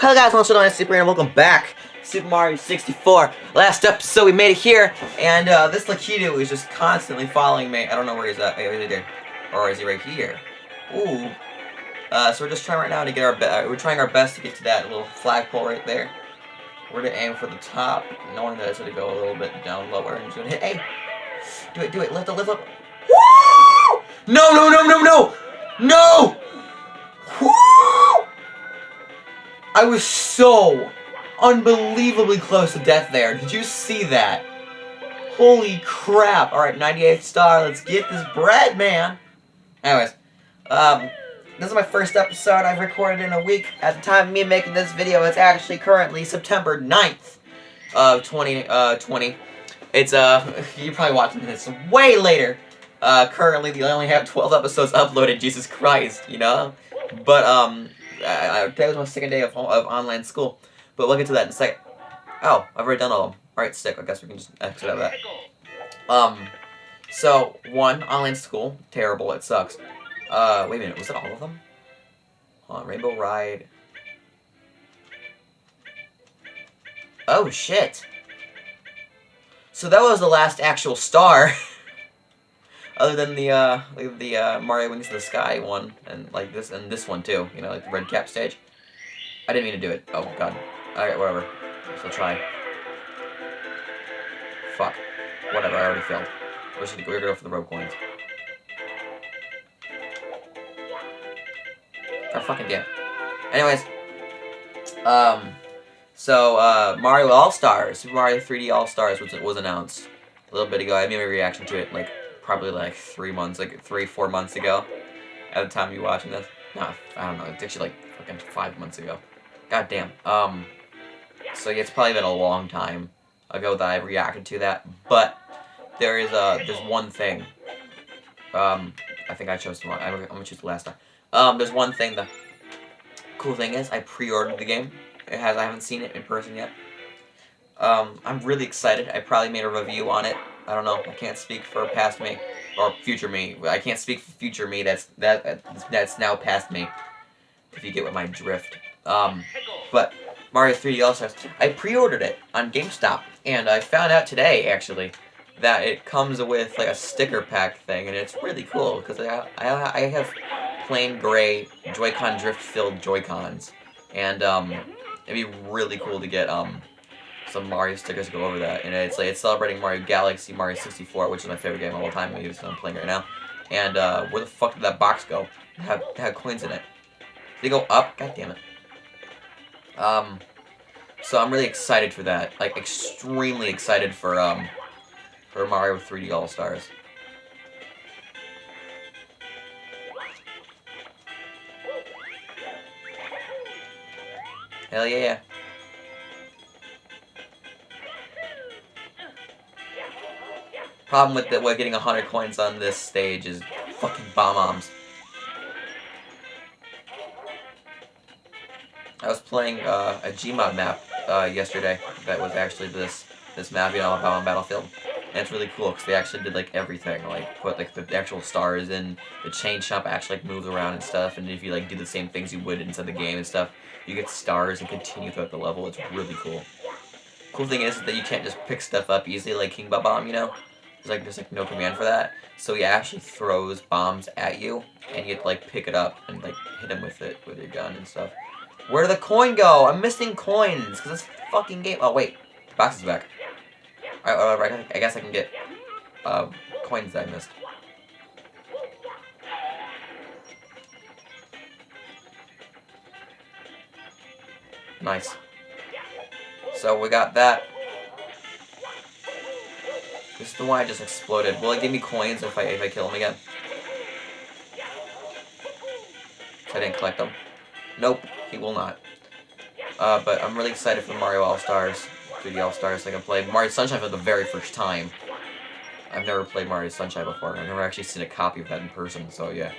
Hello guys, I'm Super and welcome back Super Mario 64. Last episode we made it here, and uh, this Lakitu is just constantly following me. I don't know where he's at. Wait, wait, wait, Or is he right here? Ooh. Uh, so we're just trying right now to get our best. We're trying our best to get to that little flagpole right there. We're gonna aim for the top, knowing that it's gonna go a little bit down lower, and just gonna hit. Hey, do it, do it. Lift the lift up. Woo! No, no, no, no, no, no! I was so unbelievably close to death there. Did you see that? Holy crap. Alright, 98th star. Let's get this bread, man. Anyways, um, this is my first episode I've recorded in a week. At the time of me making this video, it's actually currently September 9th of 2020. Uh, 20. It's, uh, you're probably watching this way later. Uh, currently, they only have 12 episodes uploaded, Jesus Christ, you know? But, um, I, I, today was my second day of, of online school, but we'll get to that in a second. Oh, I've already done all of them. Alright, stick. I guess we can just exit out of that. Um, so, one, online school. Terrible. It sucks. Uh, wait a minute. Was it all of them? Hold on. Rainbow Ride. Oh, shit. So that was the last actual star. other than the uh, the uh, Mario Wings in the Sky one, and like this and this one too. You know, like the red cap stage. I didn't mean to do it. Oh god. Alright, whatever. I'll try. Fuck. Whatever. I already failed. We should we're gonna go for the rope coins. Oh fucking damn. Anyways, um, so uh, Mario All Stars, Super Mario 3D All Stars was was announced a little bit ago. I made my reaction to it like probably like three months, like three, four months ago. At the time you watching this. No, I don't know. It's actually like fucking five months ago. God damn. Um, so yeah, it's probably been a long time ago that I reacted to that. But there is a there's one thing. Um, I think I chose the one. I'm, I'm gonna choose the last time. Um, there's one thing. The cool thing is I pre-ordered the game. It has I haven't seen it in person yet. Um, I'm really excited. I probably made a review on it I don't know. I can't speak for past me or future me. I can't speak for future me. That's that that's now past me. If you get what my drift. Um, but Mario 3D All Stars. I pre-ordered it on GameStop, and I found out today actually that it comes with like a sticker pack thing, and it's really cool because I I have plain gray Joy-Con drift filled Joy-Cons, and um, it'd be really cool to get um some Mario stickers to go over that. And it's like it's celebrating Mario Galaxy, Mario 64, which is my favorite game of all time. Maybe I'm playing right now. And uh, where the fuck did that box go? It had, it had coins in it. Did they go up? God damn it. Um, so I'm really excited for that. Like extremely excited for um for Mario 3D All Stars. Hell yeah. Problem with the, with getting 100 coins on this stage is fucking Bob-ombs. I was playing uh, a Gmod map uh, yesterday that was actually this this map, you know, on Battlefield. And it's really cool because they actually did like everything, like put like the actual stars in. The Chain Chomp actually like moves around and stuff. And if you like do the same things you would inside the game and stuff, you get stars and continue throughout the level. It's really cool. Cool thing is that you can't just pick stuff up easily like King Bob-omb, you know. There's like there's like no command for that. So he actually throws bombs at you, and you have to like pick it up and like hit him with it with your gun and stuff. Where did the coin go? I'm missing coins because this fucking game. Oh wait, the box is back. Alright, I guess I can get uh, coins that I missed. Nice. So we got that. This is the one I just exploded. Will it give me coins if I if I kill him again? I didn't collect them. Nope, he will not. Uh, but I'm really excited for Mario All-Stars, 3D All-Stars. I can play Mario Sunshine for the very first time. I've never played Mario Sunshine before. I've never actually seen a copy of that in person, so yeah.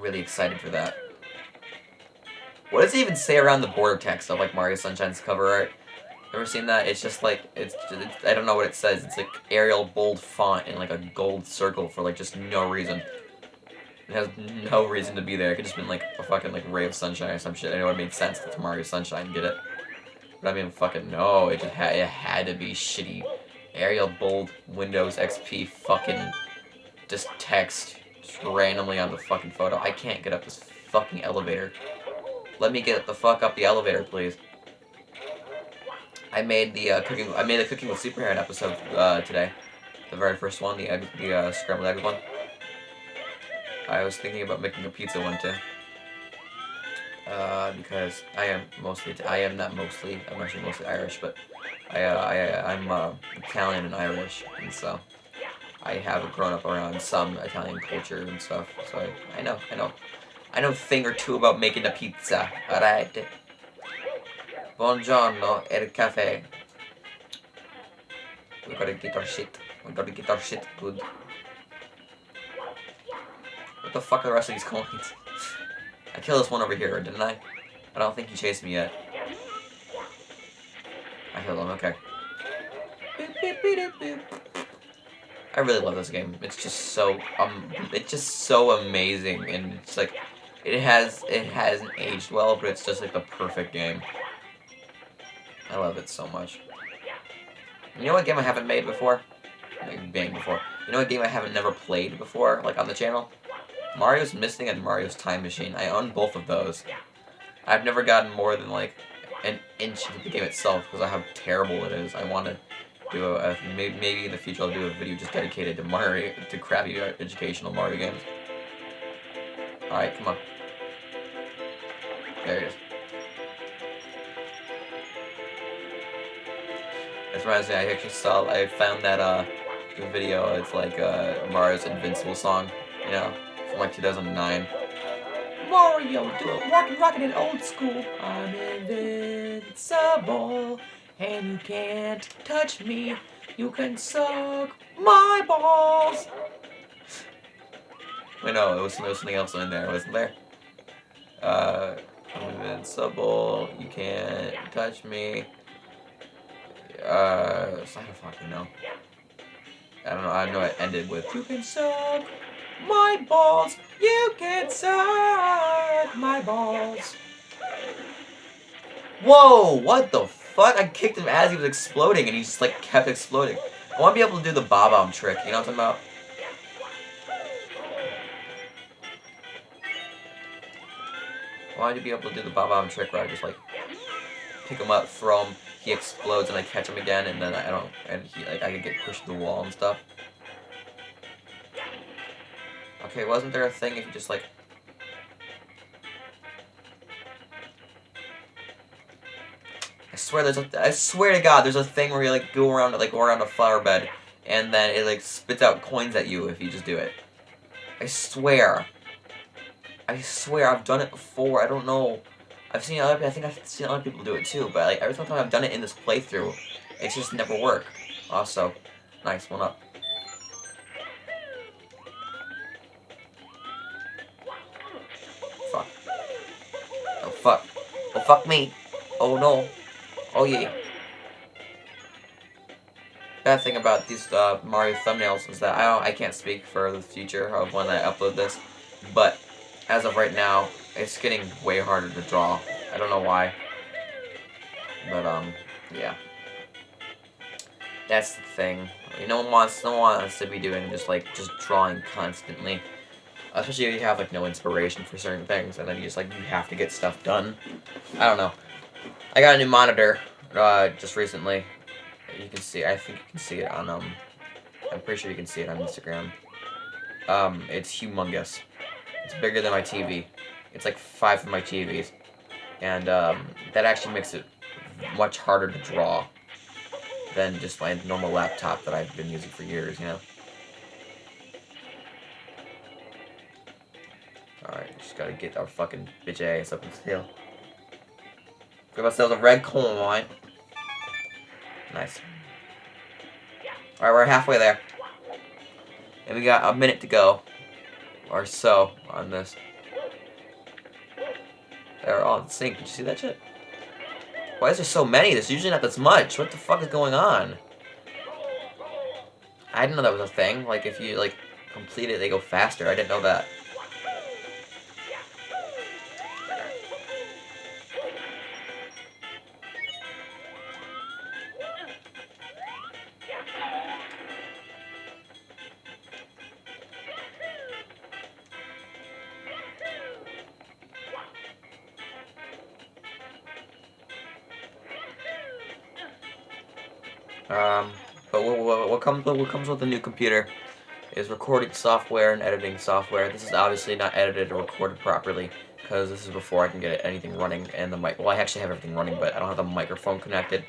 Really excited for that. What does it even say around the border text of like Mario Sunshine's cover art? Ever seen that? It's just like, it's, it's, I don't know what it says. It's like Arial bold font in like a gold circle for like just no reason. It has no reason to be there. It could just been like a fucking like ray of sunshine or some shit. I know it made sense to Mario Sunshine, get it? But I mean, fucking no. It just had it had to be shitty. Arial bold Windows XP fucking just text just randomly on the fucking photo. I can't get up this fucking elevator. Let me get the fuck up the elevator, please. I made the uh, cooking. I made a cooking with Superhead episode uh, today, the very first one, the egg, the uh, scrambled egg one. I was thinking about making a pizza one too. Uh, because I am mostly, I am not mostly, I'm actually mostly Irish, but I, uh, I, I'm uh, Italian and Irish, and so I have grown up around some Italian culture and stuff, so I, I know, I know, I know a thing or two about making a pizza, alright? Buongiorno, el cafe. We gotta get our shit, we gotta get our shit good. What the fuck are the rest of these coins? I killed this one over here, didn't I? I don't think he chased me yet. I killed him, okay. I really love this game. It's just so um it's just so amazing and it's like it has it hasn't aged well, but it's just like the perfect game. I love it so much. You know what game I haven't made before? Like, bang before. You know what game I haven't never played before, like on the channel? Mario's Missing and Mario's Time Machine. I own both of those. I've never gotten more than like an inch into the game itself because of how terrible it is. I want to do a, a maybe, maybe in the future I'll do a video just dedicated to Mario to crappy educational Mario games. All right, come on. There it is. Me, I actually saw, I found that uh, video. It's like uh, Mario's Invincible song, you know from like 2009. Mario, do it, rockin' rockin' old school. I'm invincible, and you can't touch me. You can suck my balls. Wait, no, it was, there was something else in there, wasn't there? Uh, I'm invincible, you can't touch me. Uh, I don't fucking know. I don't know, I know it ended with, you can suck my balls. You can suck my balls. Whoa, what the fuck? I kicked him as he was exploding and he just like kept exploding. I want to be able to do the bob-omb trick, you know what I'm talking about? Wanted to be able to do the bob-omb trick where I just like pick him up, him, he explodes and I catch him again and then I don't, and he like I get pushed to the wall and stuff. Okay, wasn't there a thing if you just like... I swear there's a, I swear to God, there's a thing where you like go around like go around a flower bed, and then it like spits out coins at you if you just do it. I swear. I swear I've done it before. I don't know. I've seen other. I think I've seen other people do it too. But like every time I've done it in this playthrough, it's just never worked. Also, nice one up. fuck. Oh, fuck Oh fuck me. Oh, no. Oh, yeah. Bad thing about these uh, Mario thumbnails is that I don't, I can't speak for the future of when I upload this, but as of right now, it's getting way harder to draw. I don't know why, but um, yeah. That's the thing. no one wants, no one wants to be doing just like just drawing constantly. Especially if you have like no inspiration for certain things, and then you just like you have to get stuff done. I don't know. I got a new monitor uh, just recently. You can see. I think you can see it on um. I'm pretty sure you can see it on Instagram. Um, it's humongous. It's bigger than my TV. It's like five of my TVs, and um, that actually makes it much harder to draw than just my normal laptop that I've been using for years. You know. Alright, just gotta get our fucking bitch ass up this hill. Give ourselves a red coin. Nice. Alright, we're halfway there. And we got a minute to go. Or so on this. They're all in sync. Did you see that shit? Why is there so many? There's usually not this much. What the fuck is going on? I didn't know that was a thing. Like, if you, like, complete it, they go faster. I didn't know that. Um, but what, what, what comes what comes with the new computer is recording software and editing software. This is obviously not edited or recorded properly because this is before I can get anything running and the mic. Well, I actually have everything running, but I don't have the microphone connected.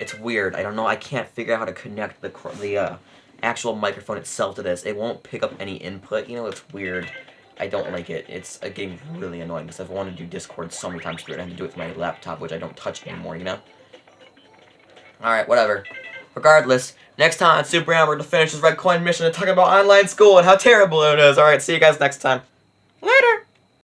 It's weird. I don't know. I can't figure out how to connect the the uh, actual microphone itself to this. It won't pick up any input. You know, it's weird. I don't like it. It's uh, getting really annoying because I've wanted to do Discord so many times through it. I have to do it with my laptop, which I don't touch anymore, you know? Alright, whatever. Regardless, next time on Super Am, we're going to finish this Red Coin mission and talk about online school and how terrible it is. Alright, see you guys next time. Later!